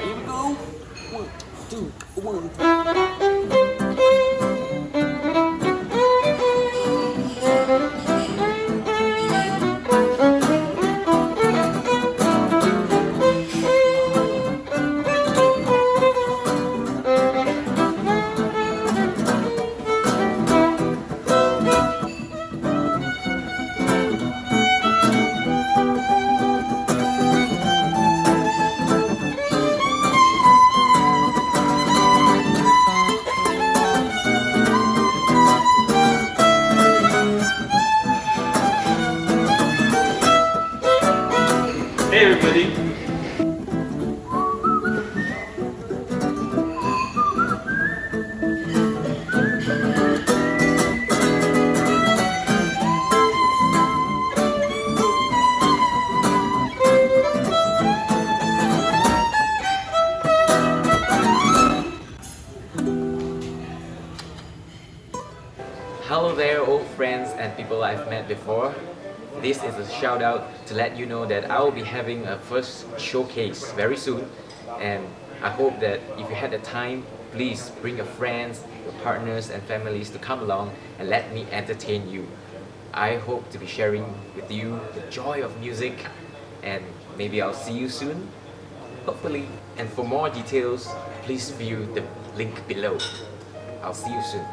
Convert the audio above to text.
Here we go. One, two, one. Hey everybody! Hello there old friends and people I've met before. This is a shout out to let you know that I will be having a first showcase very soon and I hope that if you had the time, please bring your friends, your partners and families to come along and let me entertain you. I hope to be sharing with you the joy of music and maybe I'll see you soon, hopefully. And for more details, please view the link below. I'll see you soon.